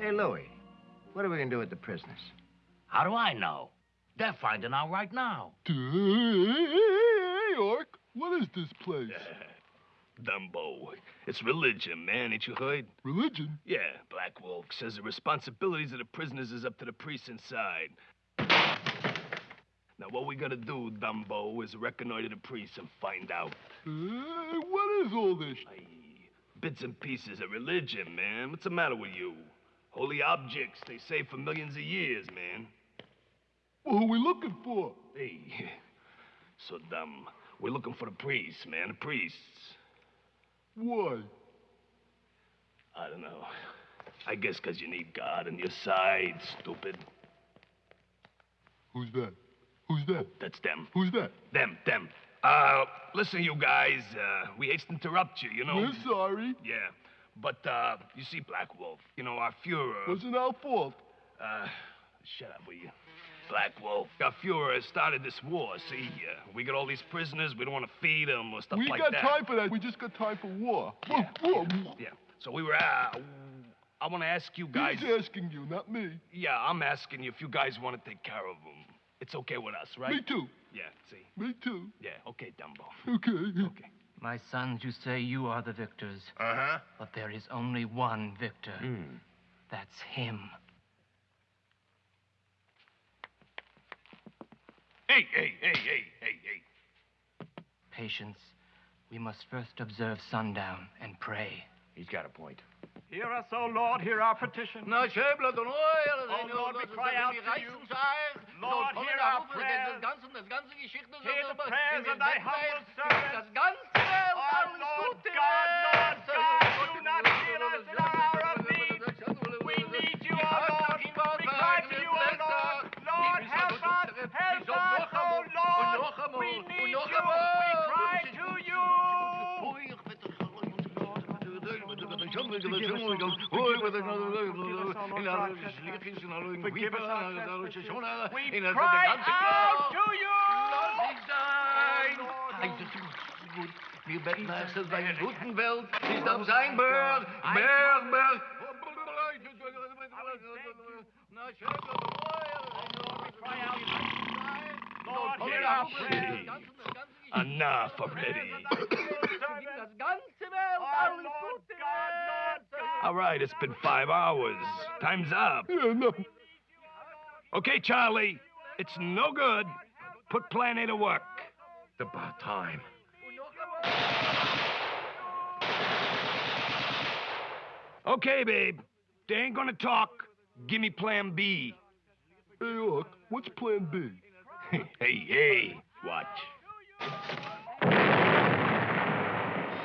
Hey, Louie, what are we gonna do with the prisoners? How do I know? They're finding out right now. Hey, York, what is this place? Dumbo. It's religion, man. Ain't you heard? Religion? Yeah, Blackwolf says the responsibilities of the prisoners is up to the priests inside. Now, what we gotta do, Dumbo, is reconnoiter the priests and find out. Hey, what is all this? Aye, bits and pieces of religion, man. What's the matter with you? Holy objects, they say for millions of years, man. Well, who are we looking for? Hey, so dumb. We're looking for the priests, man, the priests. Why? I don't know. I guess 'cause you need God on your side, stupid. Who's that? Who's that? That's them. Who's that? Them, them. Uh, listen, you guys, uh, we hate to interrupt you, you know? We're sorry. Yeah. But, uh, you see, Blackwolf, you know, our Fuhrer. Wasn't our fault. Uh, shut up, will you? Black Wolf. Our Fuhrer started this war, see? Uh, we got all these prisoners, we don't want to feed them or stuff we like that. We got time for that. We just got time for war. Yeah, War, yeah, war. yeah. So we were, uh, I want to ask you guys. He's asking you, not me. Yeah, I'm asking you if you guys want to take care of them. It's okay with us, right? Me too. Yeah, see? Me too. Yeah, okay, Dumbo. Okay. Okay. My sons, you say you are the victors, Uh-huh. but there is only one victor. Hmm. That's him. Hey, hey, hey, hey, hey, hey. Patience. We must first observe sundown and pray. He's got a point. Hear us, O Lord, hear our petition. Na schäble den Oil, Oh, Lord, we cry out to you. Lord, hear our prayers. Das ganze, das ganze Geschichte ist Hear the prayers of thy humble servant. Cry out to you. Wir betten erstens bei der guten Welt, ist am sein Berg, Berg, Berg. Na schäble den Oil, Cry out. Lord, hear our prayers. Enough already. Das ganze Welt, Oh, alles Lord Gute. God, Lord God. All right, it's been five hours. Time's up. Yeah, no. Okay, Charlie, it's no good. Put Plan A to work. It's about time. Okay, babe. They ain't gonna talk. Give me Plan B. Hey, York, what's plan B? hey, hey, watch.